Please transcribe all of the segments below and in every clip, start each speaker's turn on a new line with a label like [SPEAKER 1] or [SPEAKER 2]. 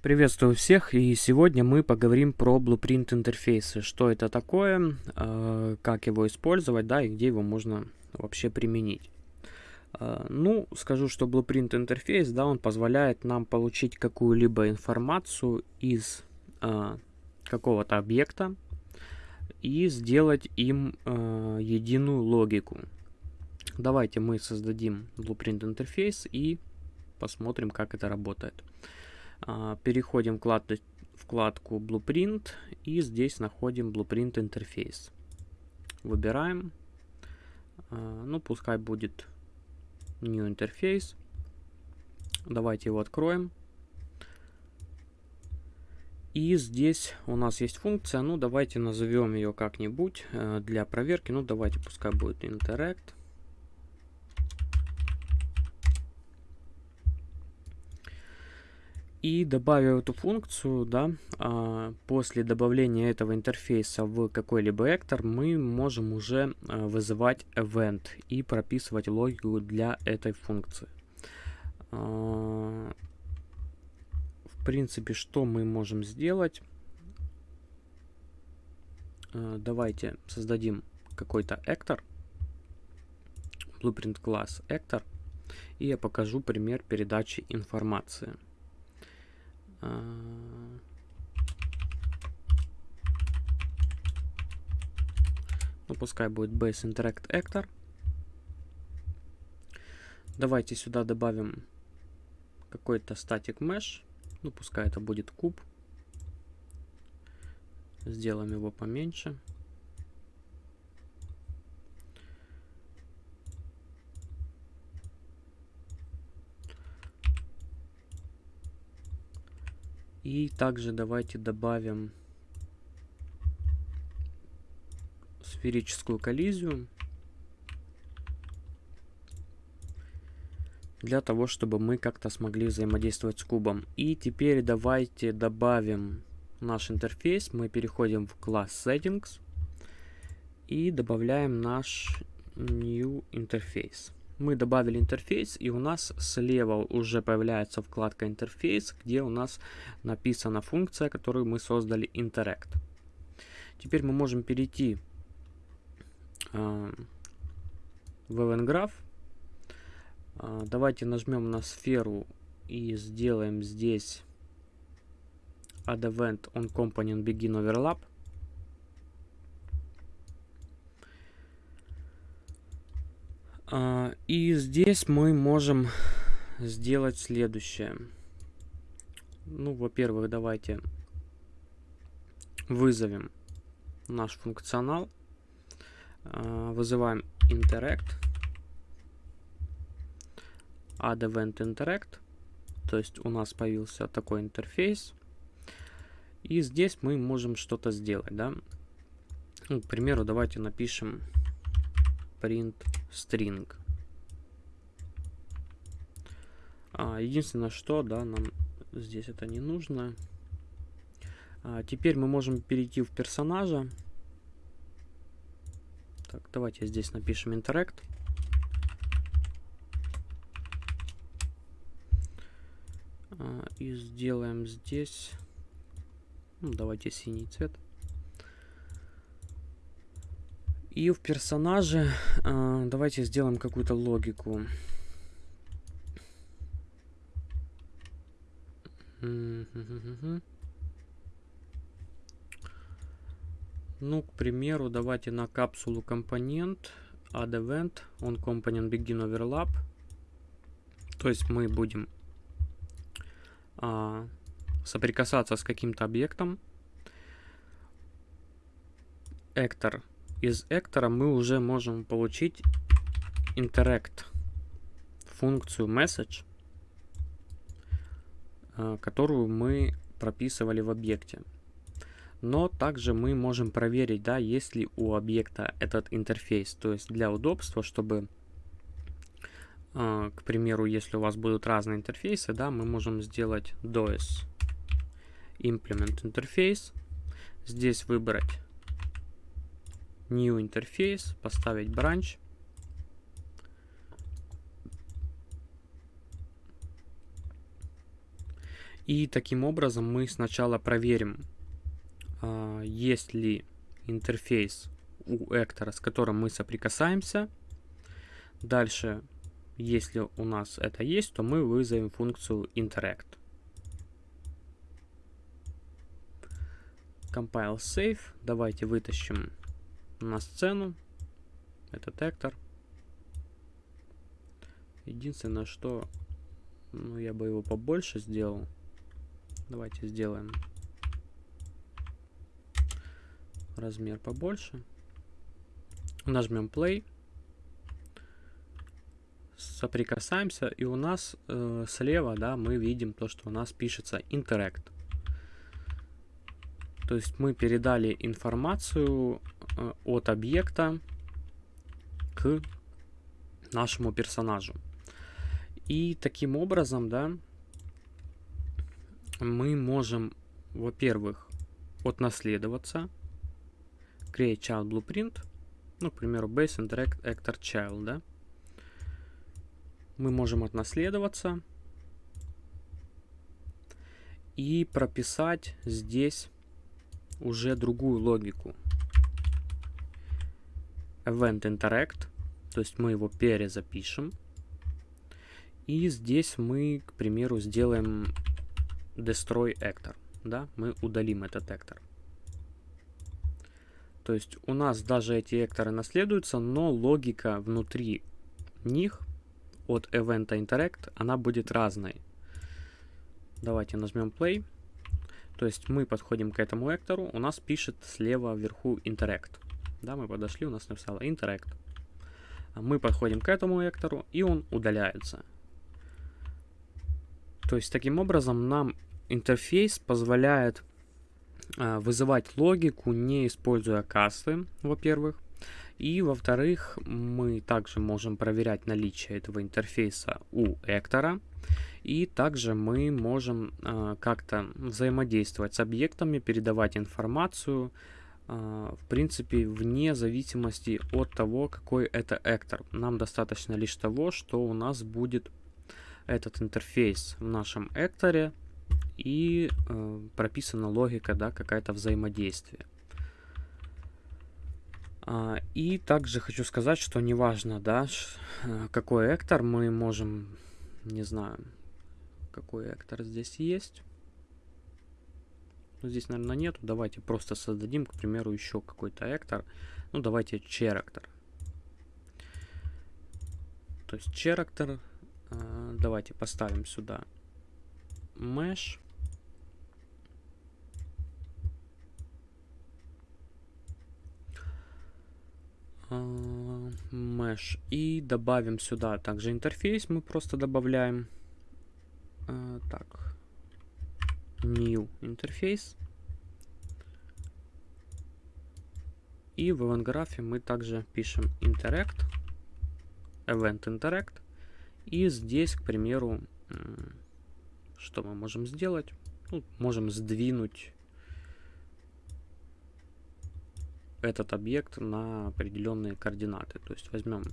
[SPEAKER 1] Приветствую всех, и сегодня мы поговорим про Blueprint интерфейсы. Что это такое, э, как его использовать, да, и где его можно вообще применить. Э, ну, скажу, что Blueprint интерфейс, да, он позволяет нам получить какую-либо информацию из э, какого-то объекта и сделать им единую логику. Давайте мы создадим Blueprint интерфейс и посмотрим, как это работает. А, переходим в вкладку Blueprint и здесь находим Blueprint интерфейс. Выбираем. А, ну, пускай будет New интерфейс. Давайте его откроем. И здесь у нас есть функция, ну давайте назовем ее как-нибудь э, для проверки. Ну давайте пускай будет Interact. И добавив эту функцию, да, а, после добавления этого интерфейса в какой-либо вектор, мы можем уже а, вызывать event и прописывать логику для этой функции. А, в принципе, что мы можем сделать? Давайте создадим какой-то actor, blueprint класс actor, и я покажу пример передачи информации. А, ну, пускай будет base interact actor. Давайте сюда добавим какой-то static mesh. Ну, пускай это будет куб. Сделаем его поменьше. И также давайте добавим сферическую коллизию. Для того, чтобы мы как-то смогли взаимодействовать с кубом. И теперь давайте добавим наш интерфейс. Мы переходим в класс Settings. И добавляем наш New Interface мы добавили интерфейс, и у нас слева уже появляется вкладка интерфейс, где у нас написана функция, которую мы создали Interact. Теперь мы можем перейти э, в EventGraph. Э, давайте нажмем на сферу и сделаем здесь add event on component begin overlap. И здесь мы можем сделать следующее. Ну, во-первых, давайте вызовем наш функционал. А, вызываем interact. Add event interact. То есть у нас появился такой интерфейс. И здесь мы можем что-то сделать, да. Ну, к примеру, давайте напишем print string. А, единственное, что, да, нам здесь это не нужно. А, теперь мы можем перейти в персонажа. Так, давайте здесь напишем interact. А, и сделаем здесь, ну, давайте синий цвет. И в персонаже э, давайте сделаем какую-то логику. Ну, к примеру, давайте на капсулу компонент add event on component begin overlap. То есть мы будем а, соприкасаться с каким-то объектом. Actor из Эктора мы уже можем получить interact функцию message, э, которую мы прописывали в объекте. Но также мы можем проверить, да, есть ли у объекта этот интерфейс. То есть для удобства, чтобы, э, к примеру, если у вас будут разные интерфейсы, да, мы можем сделать dos implement interface. Здесь выбрать New интерфейс, поставить branch. И таким образом мы сначала проверим, а, есть ли интерфейс у эктора, с которым мы соприкасаемся. Дальше, если у нас это есть, то мы вызовем функцию interact. Compile save. Давайте вытащим на сцену этот эктор. Единственное, что ну, я бы его побольше сделал. Давайте сделаем размер побольше. Нажмем play. Соприкасаемся, и у нас э, слева, да, мы видим то, что у нас пишется interact. То есть мы передали информацию э, от объекта к нашему персонажу. И таким образом, да, мы можем, во-первых, отнаследоваться, create child blueprint, ну, к примеру, base interact actor child, да. Мы можем отнаследоваться и прописать здесь уже другую логику. Event interact, то есть мы его перезапишем. И здесь мы, к примеру, сделаем destroy actor. Да, мы удалим этот actor. То есть у нас даже эти экторы наследуются, но логика внутри них от event interact, она будет разной. Давайте нажмем play. То есть мы подходим к этому эктору, у нас пишет слева вверху interact. Да, мы подошли, у нас написало interact. Мы подходим к этому эктору, и он удаляется. То есть таким образом нам интерфейс позволяет э, вызывать логику, не используя касты, во-первых. И, во-вторых, мы также можем проверять наличие этого интерфейса у Эктора. И также мы можем э, как-то взаимодействовать с объектами, передавать информацию, э, в принципе, вне зависимости от того, какой это Эктор. Нам достаточно лишь того, что у нас будет этот интерфейс в нашем экторе и э, прописана логика, да, какая-то взаимодействие. А, и также хочу сказать, что неважно, да, э, какой эктор мы можем, не знаю, какой эктор здесь есть. Ну, здесь, наверное, нету. Давайте просто создадим, к примеру, еще какой-то эктор. Ну, давайте черактор. То есть черактор а, давайте поставим сюда mesh. Mesh. И добавим сюда также интерфейс. Мы просто добавляем. Uh, так. New интерфейс. И в event мы также пишем interact. Event interact. И здесь, к примеру, что мы можем сделать? Ну, можем сдвинуть этот объект на определенные координаты. То есть возьмем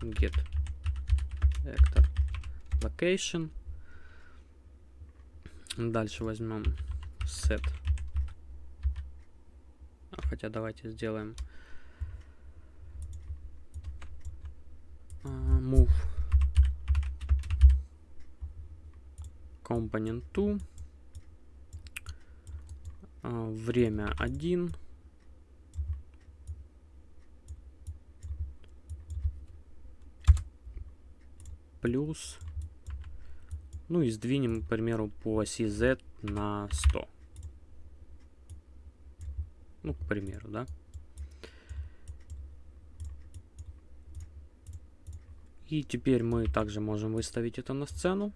[SPEAKER 1] get vector location. Дальше возьмем set. А, хотя давайте сделаем uh, move component 2, а, время 1, плюс, ну и сдвинем, к примеру, по оси Z на 100. Ну, к примеру, да. И теперь мы также можем выставить это на сцену.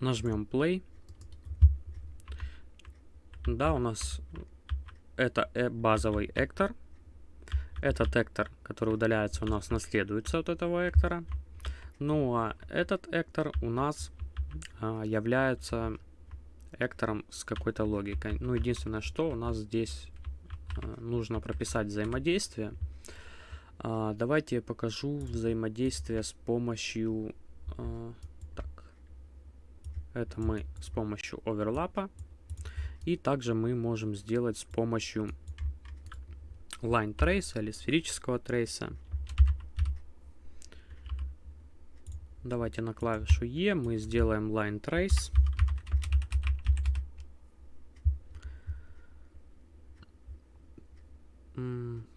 [SPEAKER 1] Нажмем play. Да, у нас это э, базовый эктор. Этот эктор, который удаляется, у нас наследуется от этого эктора. Ну а этот эктор у нас а, является эктором с какой-то логикой. Ну, единственное, что у нас здесь а, нужно прописать взаимодействие. А, давайте я покажу взаимодействие с помощью э, так, это мы с помощью оверлапа. И также мы можем сделать с помощью line trace или сферического трейса. Давайте на клавишу E мы сделаем line trace.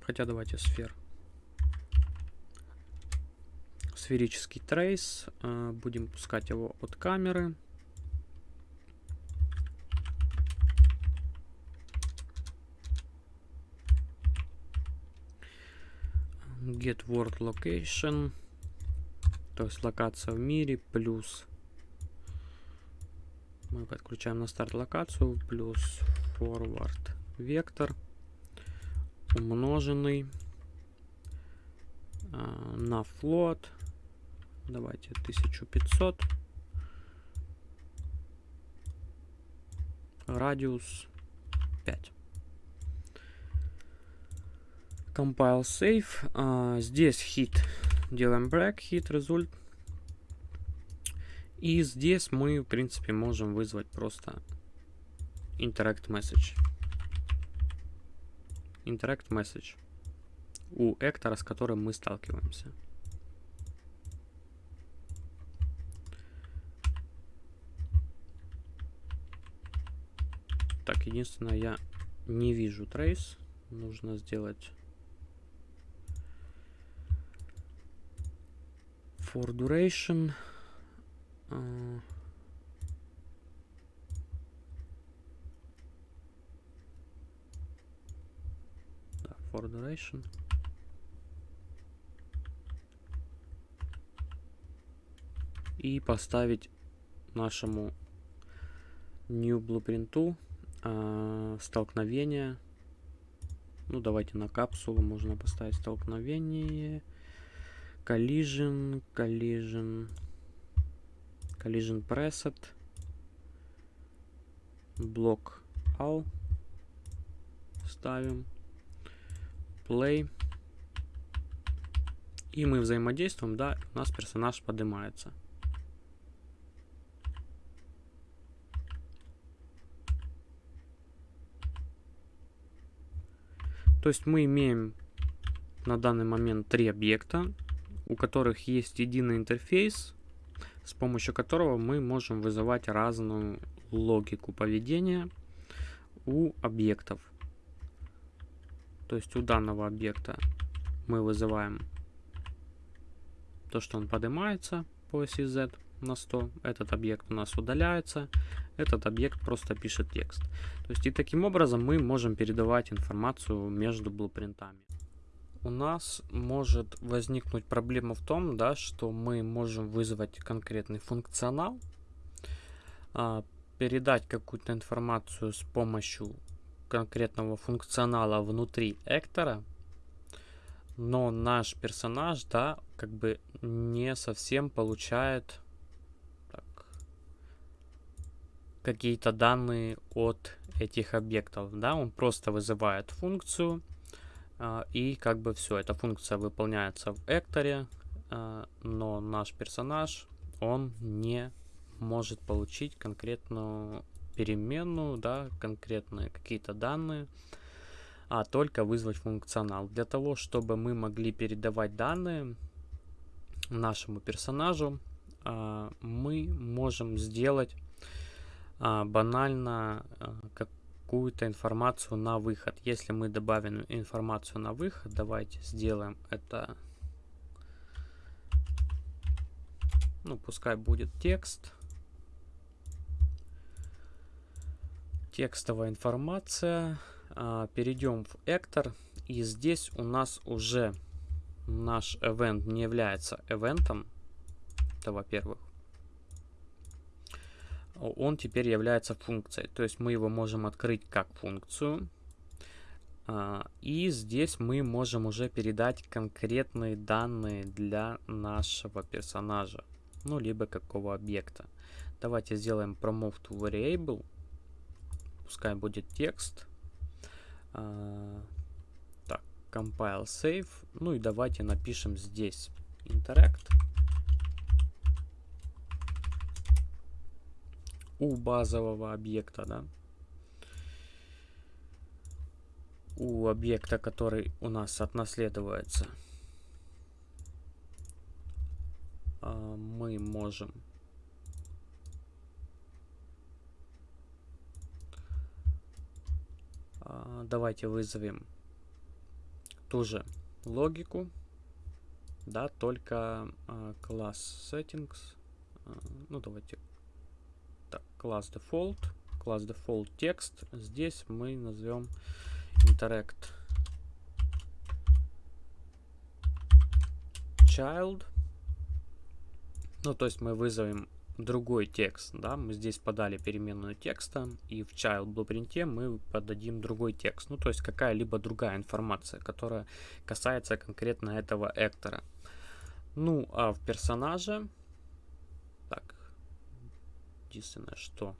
[SPEAKER 1] Хотя давайте сфер. Сферический трейс. А, будем пускать его от камеры. Get world location. То есть локация в мире плюс мы подключаем на старт локацию плюс forward вектор умноженный э, на float давайте 1500 радиус 5 compile save а, здесь hit делаем break hit result и здесь мы в принципе можем вызвать просто interact message interact message у эктора, с которым мы сталкиваемся. Так, единственное, я не вижу трейс. Нужно сделать for duration. Uh, for duration. И поставить нашему new blueprint э, столкновение. Ну, давайте на капсулу можно поставить столкновение. Collision, collision, collision preset, блок all ставим play. И мы взаимодействуем, да, у нас персонаж поднимается. То есть мы имеем на данный момент три объекта, у которых есть единый интерфейс, с помощью которого мы можем вызывать разную логику поведения у объектов. То есть у данного объекта мы вызываем то, что он поднимается по оси Z на 100. Этот объект у нас удаляется. Этот объект просто пишет текст. То есть и таким образом мы можем передавать информацию между блупринтами. У нас может возникнуть проблема в том, да, что мы можем вызвать конкретный функционал, а, передать какую-то информацию с помощью конкретного функционала внутри эктора, но наш персонаж, да, как бы не совсем получает какие-то данные от этих объектов, да, он просто вызывает функцию, и как бы все, эта функция выполняется в экторе, э, но наш персонаж, он не может получить конкретную переменную, да, конкретные какие-то данные, а только вызвать функционал. Для того, чтобы мы могли передавать данные нашему персонажу, а, мы можем сделать а, банально а, какую-то информацию на выход. Если мы добавим информацию на выход, давайте сделаем это, ну, пускай будет текст. текстовая информация. А, перейдем в Эктор. И здесь у нас уже наш event не является эвентом. Это во-первых. Он теперь является функцией. То есть мы его можем открыть как функцию. А, и здесь мы можем уже передать конкретные данные для нашего персонажа. Ну, либо какого объекта. Давайте сделаем promote variable пускай будет текст. А, так, compile save. Ну и давайте напишем здесь interact. У базового объекта, да, у объекта, который у нас отнаследуется, а, мы можем а, давайте вызовем ту же логику, да, только а, класс settings, ну давайте класс default, класс default текст, здесь мы назовем interact child. Ну, то есть мы вызовем другой текст, да, мы здесь подали переменную текста, и в child blueprint мы подадим другой текст, ну, то есть какая-либо другая информация, которая касается конкретно этого эктора. Ну, а в персонаже, единственное, что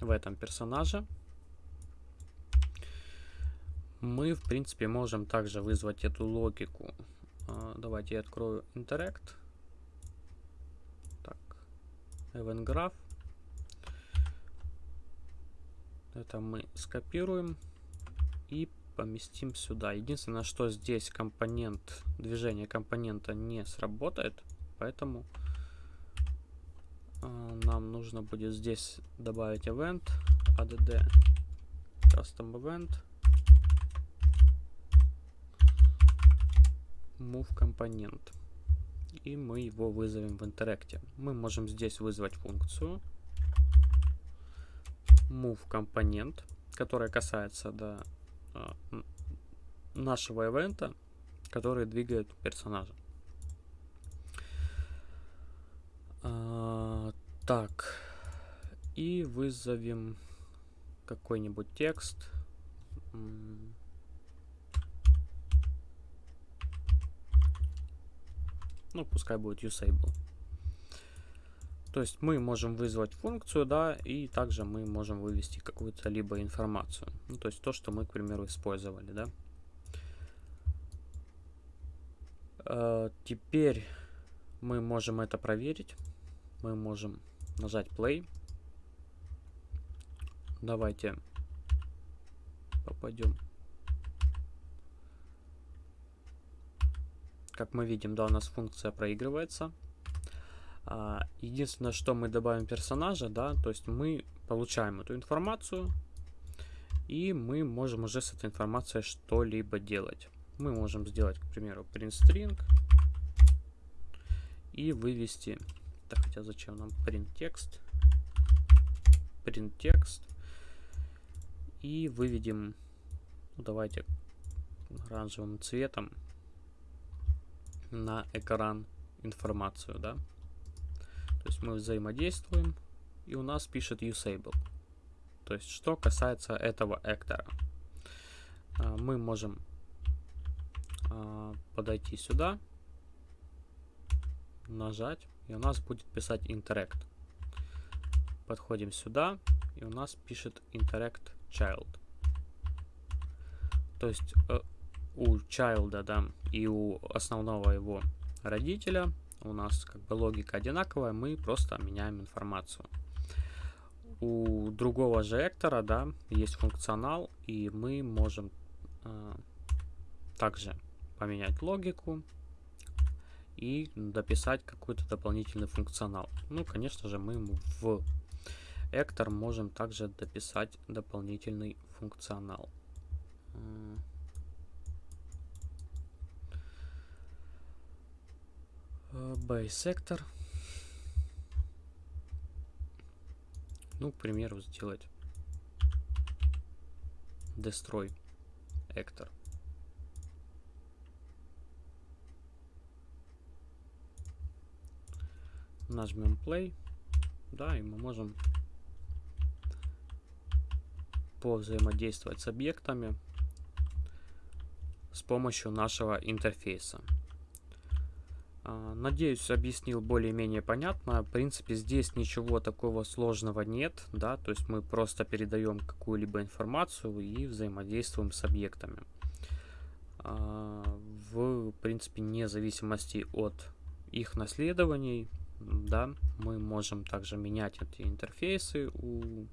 [SPEAKER 1] в этом персонаже. Мы, в принципе, можем также вызвать эту логику. А, давайте я открою Interact. Так, Event Graph. Это мы скопируем и поместим сюда. Единственное, что здесь компонент, движение компонента не сработает, поэтому нам нужно будет здесь добавить event add custom event. Move компонент. И мы его вызовем в интеракте. Мы можем здесь вызвать функцию. Move компонент которая касается до да, нашего ивента который двигает персонажа Так. И вызовем какой-нибудь текст. Ну, пускай будет usable. То есть мы можем вызвать функцию, да, и также мы можем вывести какую-то либо информацию. Ну, то есть то, что мы, к примеру, использовали, да. Э, теперь мы можем это проверить. Мы можем нажать play. Давайте попадем. Как мы видим, да, у нас функция проигрывается. А, единственное, что мы добавим персонажа, да, то есть мы получаем эту информацию, и мы можем уже с этой информацией что-либо делать. Мы можем сделать, к примеру, print string и вывести так, хотя зачем нам print текст? Print текст. И выведем, ну, давайте оранжевым цветом на экран информацию, да. То есть мы взаимодействуем, и у нас пишет usable. То есть, что касается этого эктора. А, мы можем а, подойти сюда, нажать, и у нас будет писать interact. Подходим сюда, и у нас пишет interact child. То есть э, у child, да, и у основного его родителя у нас как бы логика одинаковая, мы просто меняем информацию. У другого же эктора, да, есть функционал, и мы можем э, также поменять логику, и дописать какой-то дополнительный функционал. Ну, конечно же, мы в Эктор можем также дописать дополнительный функционал. Base Sector. Ну, к примеру, сделать Destroy Эктор. Нажмем play, да, и мы можем повзаимодействовать с объектами с помощью нашего интерфейса. А, надеюсь, объяснил более-менее понятно. В принципе, здесь ничего такого сложного нет, да, то есть мы просто передаем какую-либо информацию и взаимодействуем с объектами. А, в принципе, вне зависимости от их наследований, да, мы можем также менять эти интерфейсы у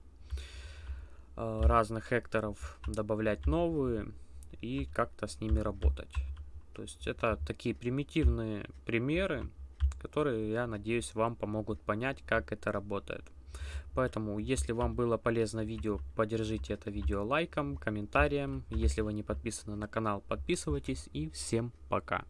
[SPEAKER 1] э, разных экторов, добавлять новые и как-то с ними работать. То есть это такие примитивные примеры, которые, я надеюсь, вам помогут понять, как это работает. Поэтому, если вам было полезно видео, поддержите это видео лайком, комментарием. Если вы не подписаны на канал, подписывайтесь и всем пока.